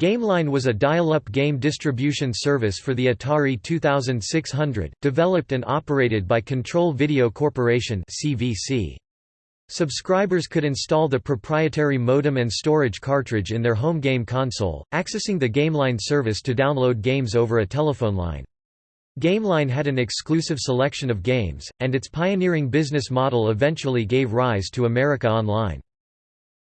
GameLine was a dial-up game distribution service for the Atari 2600, developed and operated by Control Video Corporation (CVC). Subscribers could install the proprietary modem and storage cartridge in their home game console, accessing the GameLine service to download games over a telephone line. GameLine had an exclusive selection of games, and its pioneering business model eventually gave rise to America Online.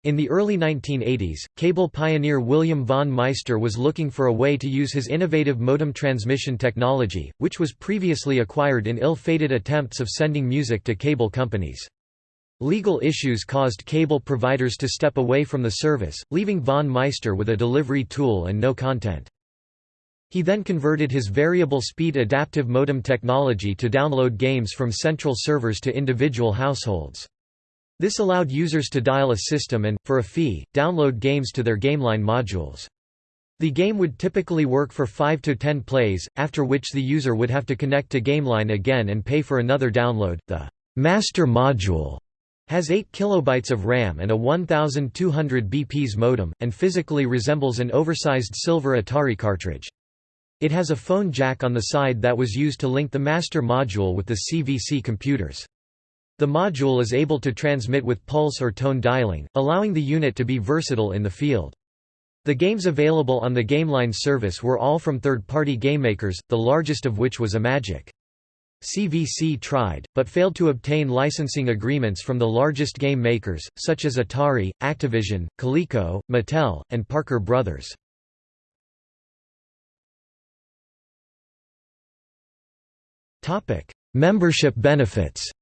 In the early 1980s, cable pioneer William von Meister was looking for a way to use his innovative modem transmission technology, which was previously acquired in ill-fated attempts of sending music to cable companies. Legal issues caused cable providers to step away from the service, leaving von Meister with a delivery tool and no content. He then converted his variable speed adaptive modem technology to download games from central servers to individual households. This allowed users to dial a system and, for a fee, download games to their GameLine modules. The game would typically work for 5 to 10 plays, after which the user would have to connect to GameLine again and pay for another download. The master module has 8 kilobytes of RAM and a 1200 bps modem, and physically resembles an oversized silver Atari cartridge. It has a phone jack on the side that was used to link the master module with the CVC computers. The module is able to transmit with pulse or tone dialing, allowing the unit to be versatile in the field. The games available on the GameLine service were all from third-party gamemakers, the largest of which was Imagic. CVC tried, but failed to obtain licensing agreements from the largest game makers, such as Atari, Activision, Coleco, Mattel, and Parker Brothers. Membership benefits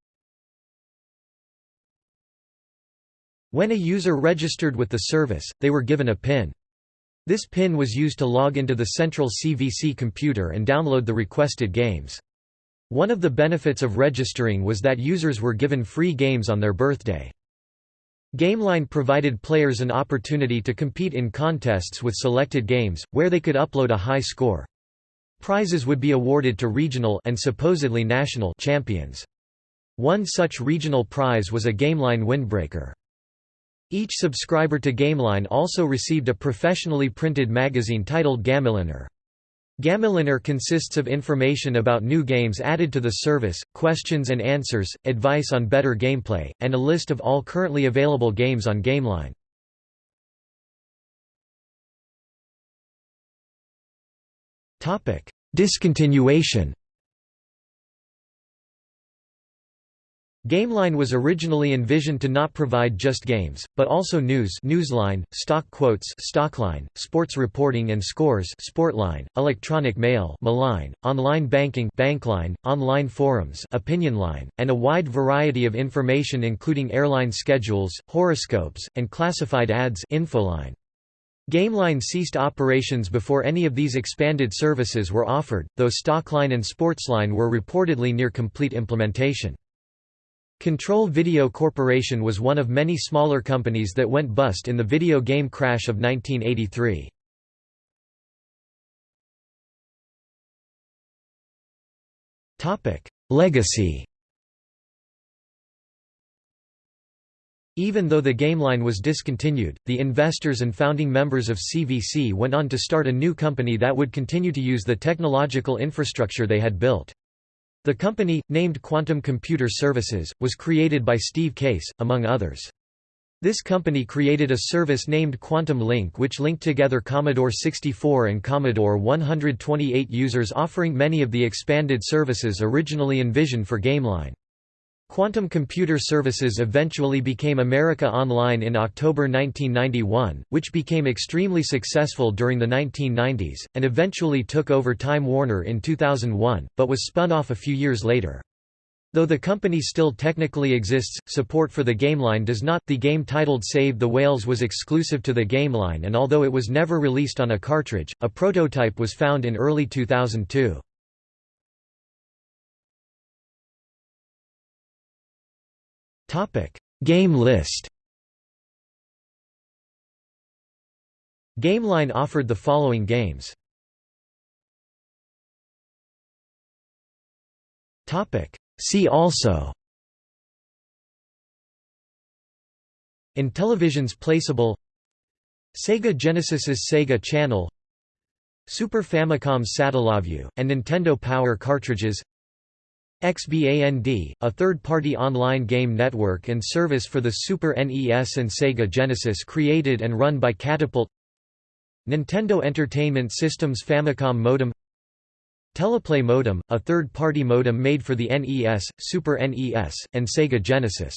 When a user registered with the service, they were given a PIN. This PIN was used to log into the central CVC computer and download the requested games. One of the benefits of registering was that users were given free games on their birthday. GameLine provided players an opportunity to compete in contests with selected games, where they could upload a high score. Prizes would be awarded to regional and supposedly national champions. One such regional prize was a GameLine windbreaker. Each subscriber to GameLine also received a professionally printed magazine titled GameLiner. GameLiner consists of information about new games added to the service, questions and answers, advice on better gameplay, and a list of all currently available games on GameLine. Discontinuation GameLine was originally envisioned to not provide just games, but also news Newsline, stock quotes Stockline, sports reporting and scores Sportline, electronic mail Mailline, online banking Bankline, online forums Opinionline, and a wide variety of information including airline schedules, horoscopes, and classified ads Infoline. GameLine ceased operations before any of these expanded services were offered, though Stockline and Sportsline were reportedly near complete implementation. Control Video Corporation was one of many smaller companies that went bust in the video game crash of 1983. Legacy Even though the GameLine was discontinued, the investors and founding members of CVC went on to start a new company that would continue to use the technological infrastructure they had built. The company, named Quantum Computer Services, was created by Steve Case, among others. This company created a service named Quantum Link which linked together Commodore 64 and Commodore 128 users offering many of the expanded services originally envisioned for GameLine. Quantum Computer Services eventually became America Online in October 1991, which became extremely successful during the 1990s, and eventually took over Time Warner in 2001, but was spun off a few years later. Though the company still technically exists, support for the GameLine does not. The game titled Save the Whales was exclusive to the GameLine and although it was never released on a cartridge, a prototype was found in early 2002. Topic: Game list. GameLine offered the following games. Topic: See also. Intellivision's PlayCable Sega Genesis's Sega Channel Super Famicom's Satellaview, and Nintendo Power cartridges XBAND, a third-party online game network and service for the Super NES and Sega Genesis created and run by Catapult Nintendo Entertainment System's Famicom modem Teleplay modem, a third-party modem made for the NES, Super NES, and Sega Genesis